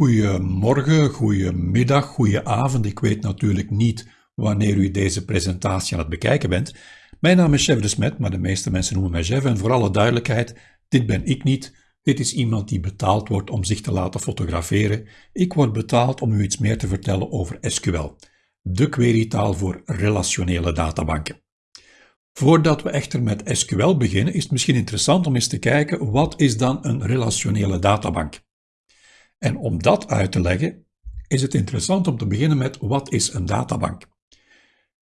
Goedemorgen, goedemiddag, goedenavond. Ik weet natuurlijk niet wanneer u deze presentatie aan het bekijken bent. Mijn naam is Chef de Smet, maar de meeste mensen noemen mij Chef. En voor alle duidelijkheid, dit ben ik niet. Dit is iemand die betaald wordt om zich te laten fotograferen. Ik word betaald om u iets meer te vertellen over SQL, de querytaal voor relationele databanken. Voordat we echter met SQL beginnen, is het misschien interessant om eens te kijken wat is dan een relationele databank. En om dat uit te leggen, is het interessant om te beginnen met wat is een databank.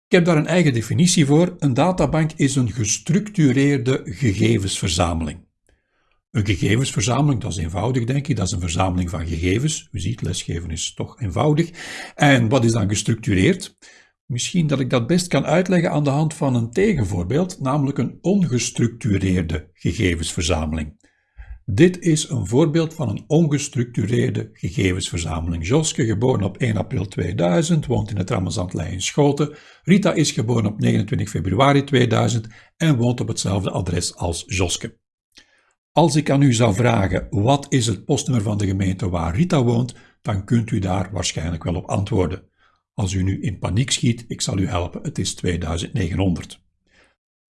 Ik heb daar een eigen definitie voor. Een databank is een gestructureerde gegevensverzameling. Een gegevensverzameling, dat is eenvoudig denk ik, dat is een verzameling van gegevens. U ziet, lesgeven is toch eenvoudig. En wat is dan gestructureerd? Misschien dat ik dat best kan uitleggen aan de hand van een tegenvoorbeeld, namelijk een ongestructureerde gegevensverzameling. Dit is een voorbeeld van een ongestructureerde gegevensverzameling. Joske, geboren op 1 april 2000, woont in het Ramazantlei in Schoten. Rita is geboren op 29 februari 2000 en woont op hetzelfde adres als Joske. Als ik aan u zou vragen wat is het postnummer van de gemeente waar Rita woont, dan kunt u daar waarschijnlijk wel op antwoorden. Als u nu in paniek schiet, ik zal u helpen, het is 2900.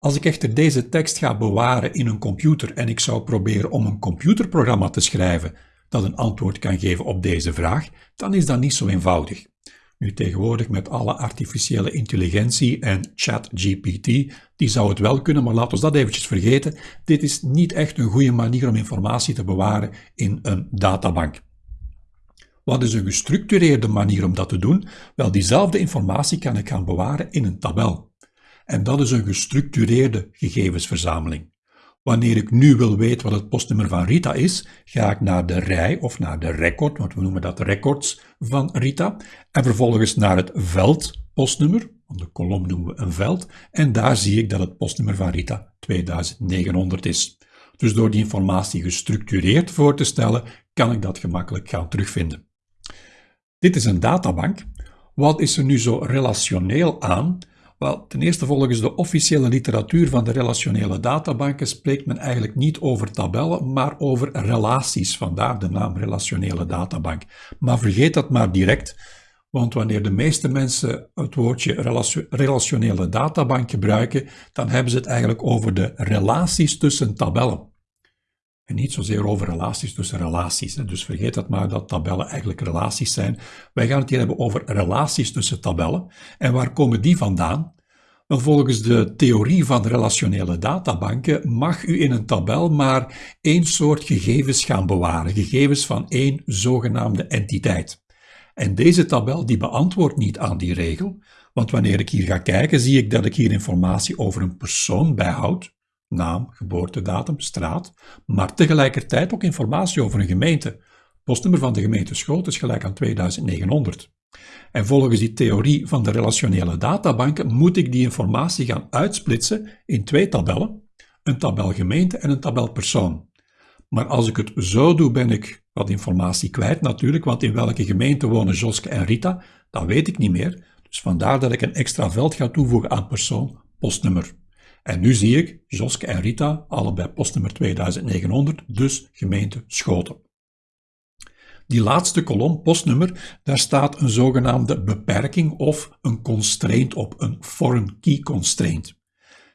Als ik echter deze tekst ga bewaren in een computer en ik zou proberen om een computerprogramma te schrijven dat een antwoord kan geven op deze vraag, dan is dat niet zo eenvoudig. Nu tegenwoordig met alle artificiële intelligentie en ChatGPT, die zou het wel kunnen, maar laten we dat eventjes vergeten. Dit is niet echt een goede manier om informatie te bewaren in een databank. Wat is een gestructureerde manier om dat te doen? Wel, diezelfde informatie kan ik gaan bewaren in een tabel. En dat is een gestructureerde gegevensverzameling. Wanneer ik nu wil weten wat het postnummer van Rita is, ga ik naar de rij of naar de record, want we noemen dat records van Rita, en vervolgens naar het veld postnummer, want de kolom noemen we een veld, en daar zie ik dat het postnummer van Rita 2900 is. Dus door die informatie gestructureerd voor te stellen, kan ik dat gemakkelijk gaan terugvinden. Dit is een databank. Wat is er nu zo relationeel aan? Wel, ten eerste volgens de officiële literatuur van de relationele databanken spreekt men eigenlijk niet over tabellen, maar over relaties, vandaar de naam relationele databank. Maar vergeet dat maar direct, want wanneer de meeste mensen het woordje relationele databank gebruiken, dan hebben ze het eigenlijk over de relaties tussen tabellen. Niet zozeer over relaties tussen relaties. Dus vergeet dat maar dat tabellen eigenlijk relaties zijn. Wij gaan het hier hebben over relaties tussen tabellen. En waar komen die vandaan? Volgens de theorie van relationele databanken mag u in een tabel maar één soort gegevens gaan bewaren, gegevens van één zogenaamde entiteit. En deze tabel die beantwoordt niet aan die regel, want wanneer ik hier ga kijken, zie ik dat ik hier informatie over een persoon bijhoud, naam, geboortedatum, straat, maar tegelijkertijd ook informatie over een gemeente. Postnummer van de gemeente Schoot is gelijk aan 2900. En volgens die theorie van de relationele databanken moet ik die informatie gaan uitsplitsen in twee tabellen, een tabel gemeente en een tabel persoon. Maar als ik het zo doe, ben ik wat informatie kwijt natuurlijk, want in welke gemeente wonen Joske en Rita, dat weet ik niet meer. Dus vandaar dat ik een extra veld ga toevoegen aan persoon, postnummer. En nu zie ik Joske en Rita, allebei postnummer 2900, dus gemeente Schoten. Die laatste kolom, postnummer, daar staat een zogenaamde beperking of een constraint op, een foreign key constraint.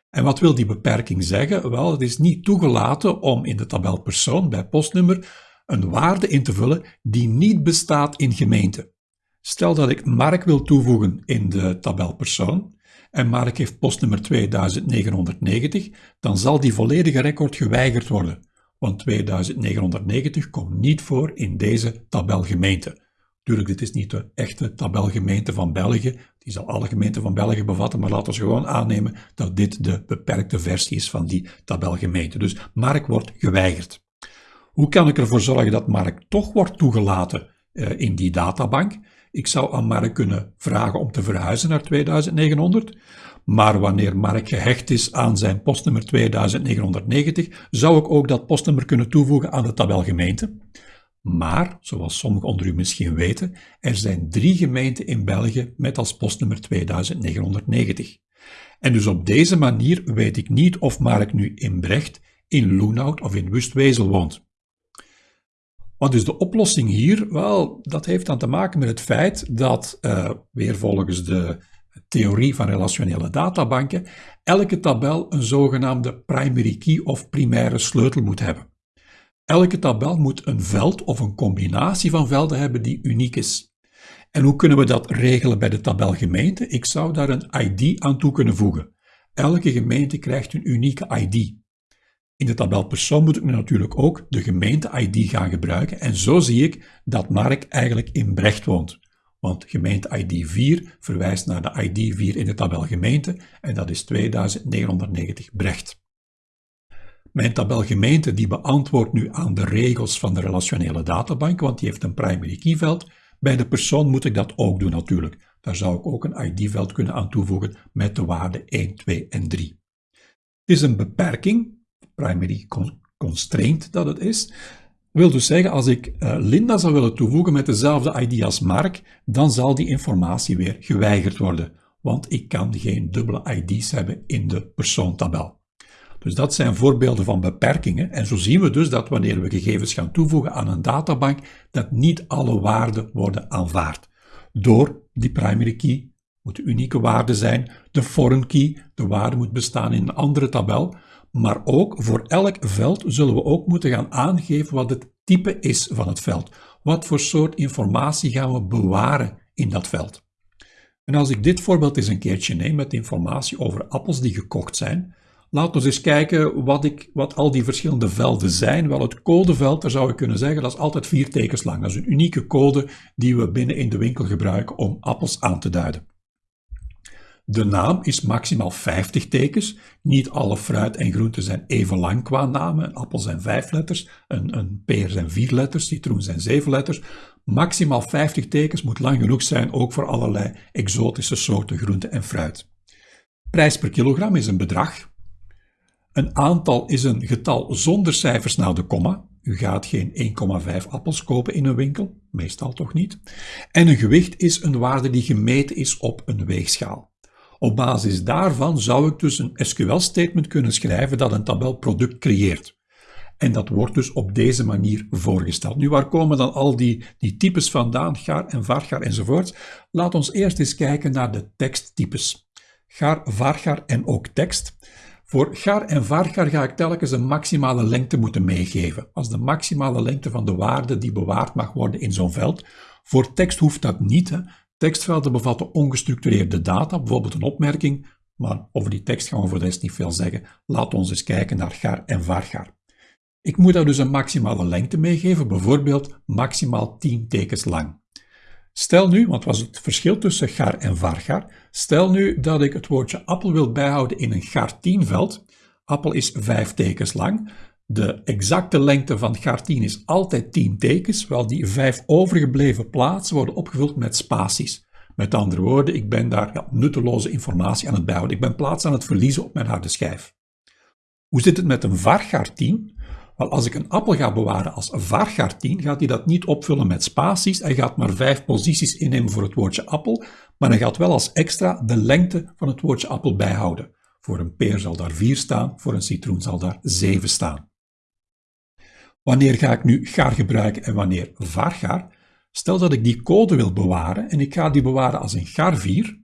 En wat wil die beperking zeggen? Wel, het is niet toegelaten om in de tabel persoon bij postnummer een waarde in te vullen die niet bestaat in gemeente. Stel dat ik Mark wil toevoegen in de tabel persoon, en Mark heeft postnummer 2990, dan zal die volledige record geweigerd worden, want 2990 komt niet voor in deze tabelgemeente. Tuurlijk, dit is niet de echte tabelgemeente van België, die zal alle gemeenten van België bevatten, maar laten we gewoon aannemen dat dit de beperkte versie is van die tabelgemeente. Dus Mark wordt geweigerd. Hoe kan ik ervoor zorgen dat Mark toch wordt toegelaten uh, in die databank? Ik zou aan Mark kunnen vragen om te verhuizen naar 2900, maar wanneer Mark gehecht is aan zijn postnummer 2990, zou ik ook dat postnummer kunnen toevoegen aan de tabel gemeente. Maar, zoals sommigen onder u misschien weten, er zijn drie gemeenten in België met als postnummer 2990. En dus op deze manier weet ik niet of Mark nu in Brecht, in Loenhout of in Wustwezel woont. Wat is de oplossing hier? Wel, dat heeft dan te maken met het feit dat, uh, weer volgens de theorie van relationele databanken, elke tabel een zogenaamde primary key of primaire sleutel moet hebben. Elke tabel moet een veld of een combinatie van velden hebben die uniek is. En hoe kunnen we dat regelen bij de tabel gemeente? Ik zou daar een ID aan toe kunnen voegen. Elke gemeente krijgt een unieke ID. In de tabel persoon moet ik natuurlijk ook de gemeente-ID gaan gebruiken en zo zie ik dat Mark eigenlijk in Brecht woont. Want gemeente-ID 4 verwijst naar de ID 4 in de tabel gemeente en dat is 2990 Brecht. Mijn tabel gemeente die beantwoordt nu aan de regels van de relationele databank, want die heeft een primary key veld. Bij de persoon moet ik dat ook doen natuurlijk. Daar zou ik ook een ID-veld kunnen aan toevoegen met de waarden 1, 2 en 3. Het is een beperking, primary constraint dat het is. wil dus zeggen, als ik uh, Linda zou willen toevoegen met dezelfde ID als Mark, dan zal die informatie weer geweigerd worden, want ik kan geen dubbele ID's hebben in de persoontabel. Dus dat zijn voorbeelden van beperkingen. En zo zien we dus dat wanneer we gegevens gaan toevoegen aan een databank, dat niet alle waarden worden aanvaard. Door die primary key moet unieke waarde zijn, de foreign key, de waarde moet bestaan in een andere tabel, maar ook voor elk veld zullen we ook moeten gaan aangeven wat het type is van het veld. Wat voor soort informatie gaan we bewaren in dat veld. En als ik dit voorbeeld eens een keertje neem met informatie over appels die gekocht zijn, laten we eens kijken wat, ik, wat al die verschillende velden zijn. Wel, het codeveld, daar zou ik kunnen zeggen, dat is altijd vier tekens lang. Dat is een unieke code die we binnen in de winkel gebruiken om appels aan te duiden. De naam is maximaal 50 tekens. Niet alle fruit en groenten zijn even lang qua namen. Een appel zijn vijf letters, een, een peer zijn vier letters, citroen zijn zeven letters. Maximaal 50 tekens moet lang genoeg zijn, ook voor allerlei exotische soorten groenten en fruit. Prijs per kilogram is een bedrag. Een aantal is een getal zonder cijfers na de komma. U gaat geen 1,5 appels kopen in een winkel, meestal toch niet. En een gewicht is een waarde die gemeten is op een weegschaal. Op basis daarvan zou ik dus een SQL-statement kunnen schrijven dat een tabel product creëert. En dat wordt dus op deze manier voorgesteld. Nu, waar komen dan al die, die types vandaan, gaar en vargaar enzovoort? Laat ons eerst eens kijken naar de teksttypes. Gaar, vargaar en ook tekst. Voor gar en vargar ga ik telkens een maximale lengte moeten meegeven. Als de maximale lengte van de waarde die bewaard mag worden in zo'n veld. Voor tekst hoeft dat niet. Hè. Tekstvelden bevatten ongestructureerde data, bijvoorbeeld een opmerking, maar over die tekst gaan we voor de rest niet veel zeggen. Laat ons eens kijken naar gar en vargar. Ik moet daar dus een maximale lengte meegeven, bijvoorbeeld maximaal 10 tekens lang. Stel nu, want was het verschil tussen gar en vargar, stel nu dat ik het woordje appel wil bijhouden in een gar 10 veld. Appel is 5 tekens lang. De exacte lengte van gar 10 is altijd 10 tekens, wel die 5 overgebleven plaatsen worden opgevuld met spaties. Met andere woorden, ik ben daar ja, nutteloze informatie aan het bijhouden. Ik ben plaats aan het verliezen op mijn harde schijf. Hoe zit het met een vargar 10? Wel, als ik een appel ga bewaren als vargar 10, gaat hij dat niet opvullen met spaties. Hij gaat maar vijf posities innemen voor het woordje appel, maar hij gaat wel als extra de lengte van het woordje appel bijhouden. Voor een peer zal daar 4 staan, voor een citroen zal daar 7 staan. Wanneer ga ik nu gar gebruiken en wanneer vargar? Stel dat ik die code wil bewaren en ik ga die bewaren als een gar 4.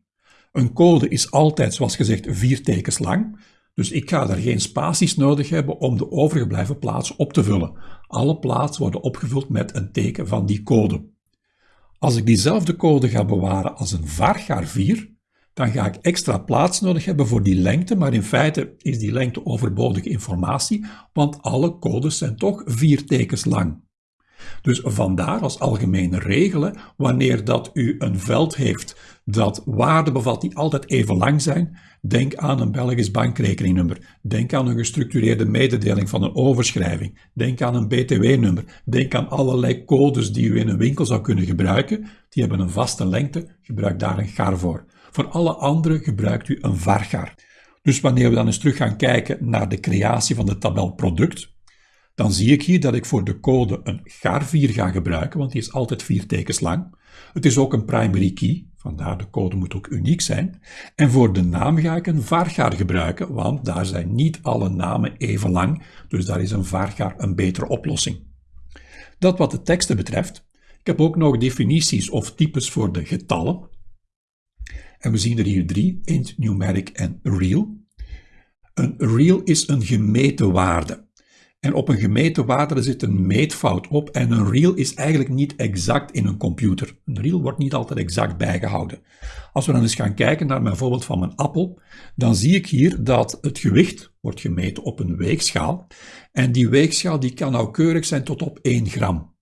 Een code is altijd, zoals gezegd, vier tekens lang. Dus ik ga daar geen spaties nodig hebben om de overgebleven plaatsen op te vullen. Alle plaatsen worden opgevuld met een teken van die code. Als ik diezelfde code ga bewaren als een vargar 4, dan ga ik extra plaats nodig hebben voor die lengte, maar in feite is die lengte overbodige informatie, want alle codes zijn toch vier tekens lang. Dus vandaar als algemene regelen, wanneer dat u een veld heeft dat waarden bevat die altijd even lang zijn, denk aan een Belgisch bankrekeningnummer, denk aan een gestructureerde mededeling van een overschrijving, denk aan een BTW-nummer, denk aan allerlei codes die u in een winkel zou kunnen gebruiken, die hebben een vaste lengte, gebruik daar een gar voor. Voor alle andere gebruikt u een vargar. Dus wanneer we dan eens terug gaan kijken naar de creatie van de tabel product, dan zie ik hier dat ik voor de code een gar4 ga gebruiken, want die is altijd vier tekens lang. Het is ook een primary key, vandaar de code moet ook uniek zijn. En voor de naam ga ik een vargar gebruiken, want daar zijn niet alle namen even lang, dus daar is een vargar een betere oplossing. Dat wat de teksten betreft. Ik heb ook nog definities of types voor de getallen. En we zien er hier drie, int, numeric en real. Een real is een gemeten waarde. En op een gemeten waarde zit een meetfout op en een real is eigenlijk niet exact in een computer. Een real wordt niet altijd exact bijgehouden. Als we dan eens gaan kijken naar mijn voorbeeld van mijn appel, dan zie ik hier dat het gewicht wordt gemeten op een weegschaal. En die weegschaal die kan nauwkeurig zijn tot op 1 gram.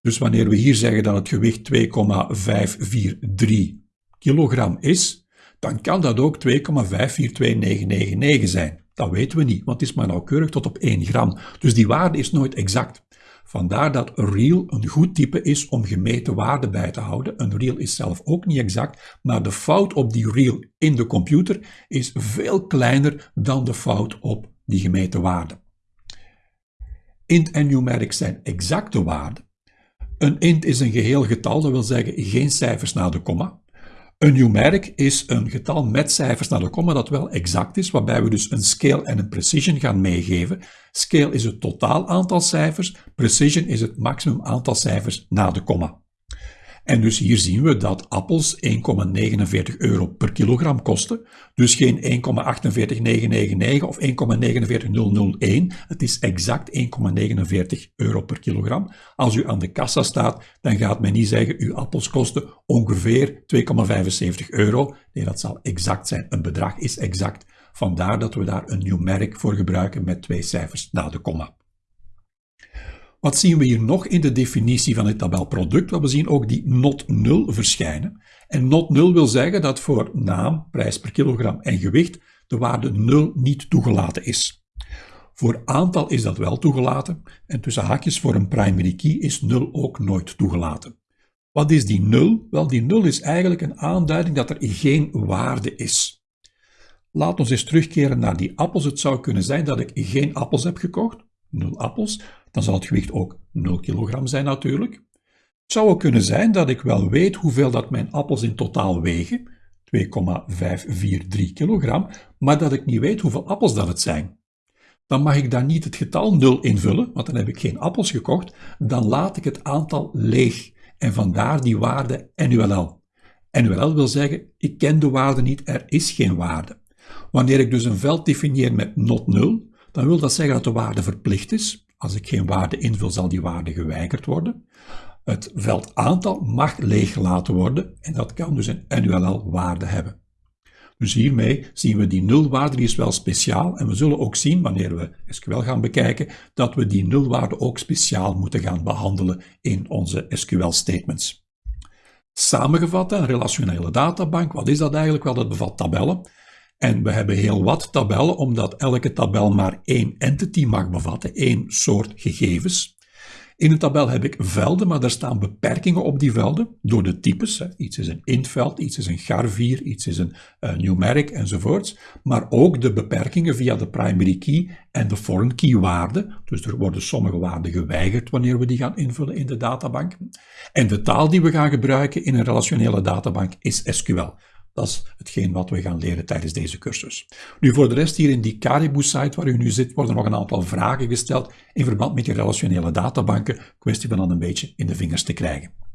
Dus wanneer we hier zeggen dat het gewicht 2,543 kilogram is, dan kan dat ook 2,542999 zijn. Dat weten we niet, want het is maar nauwkeurig tot op 1 gram. Dus die waarde is nooit exact. Vandaar dat real een goed type is om gemeten waarden bij te houden. Een real is zelf ook niet exact, maar de fout op die real in de computer is veel kleiner dan de fout op die gemeten waarde. Int en numeric zijn exacte waarden. Een int is een geheel getal, dat wil zeggen geen cijfers na de komma. Een numeric is een getal met cijfers naar de komma dat wel exact is, waarbij we dus een scale en een precision gaan meegeven. Scale is het totaal aantal cijfers, precision is het maximum aantal cijfers na de komma. En dus hier zien we dat appels 1,49 euro per kilogram kosten. Dus geen 1,48999 of 1,49001. Het is exact 1,49 euro per kilogram. Als u aan de kassa staat, dan gaat men niet zeggen, uw appels kosten ongeveer 2,75 euro. Nee, dat zal exact zijn. Een bedrag is exact. Vandaar dat we daar een numeric voor gebruiken met twee cijfers na de komma. Wat zien we hier nog in de definitie van het tabelproduct? we zien ook die not 0 verschijnen. En not 0 wil zeggen dat voor naam, prijs per kilogram en gewicht de waarde 0 niet toegelaten is. Voor aantal is dat wel toegelaten en tussen haakjes voor een primary key is 0 ook nooit toegelaten. Wat is die 0? Wel, die 0 is eigenlijk een aanduiding dat er geen waarde is. Laat ons eens terugkeren naar die appels. Het zou kunnen zijn dat ik geen appels heb gekocht, 0 appels, dan zal het gewicht ook 0 kilogram zijn natuurlijk. Het zou ook kunnen zijn dat ik wel weet hoeveel dat mijn appels in totaal wegen, 2,543 kilogram, maar dat ik niet weet hoeveel appels dat het zijn. Dan mag ik daar niet het getal 0 invullen, want dan heb ik geen appels gekocht, dan laat ik het aantal leeg en vandaar die waarde NULL. NULL wil zeggen, ik ken de waarde niet, er is geen waarde. Wanneer ik dus een veld definieer met not 0, dan wil dat zeggen dat de waarde verplicht is, als ik geen waarde invul, zal die waarde geweigerd worden. Het veld aantal mag leeggelaten worden en dat kan dus een NULL-waarde hebben. Dus hiermee zien we die nulwaarde, die is wel speciaal. En we zullen ook zien, wanneer we SQL gaan bekijken, dat we die nulwaarde ook speciaal moeten gaan behandelen in onze SQL-statements. Samengevat, een relationele databank, wat is dat eigenlijk? Wel, dat bevat tabellen. En we hebben heel wat tabellen, omdat elke tabel maar één entity mag bevatten, één soort gegevens. In een tabel heb ik velden, maar er staan beperkingen op die velden door de types. Iets is een intveld, iets is een garvier, iets is een uh, numeric enzovoorts. Maar ook de beperkingen via de primary key en de foreign key waarden. Dus er worden sommige waarden geweigerd wanneer we die gaan invullen in de databank. En de taal die we gaan gebruiken in een relationele databank is SQL. Dat is hetgeen wat we gaan leren tijdens deze cursus. Nu, voor de rest hier in die Caribou-site waar u nu zit, worden nog een aantal vragen gesteld in verband met die relationele databanken. Kwestie van dan een beetje in de vingers te krijgen.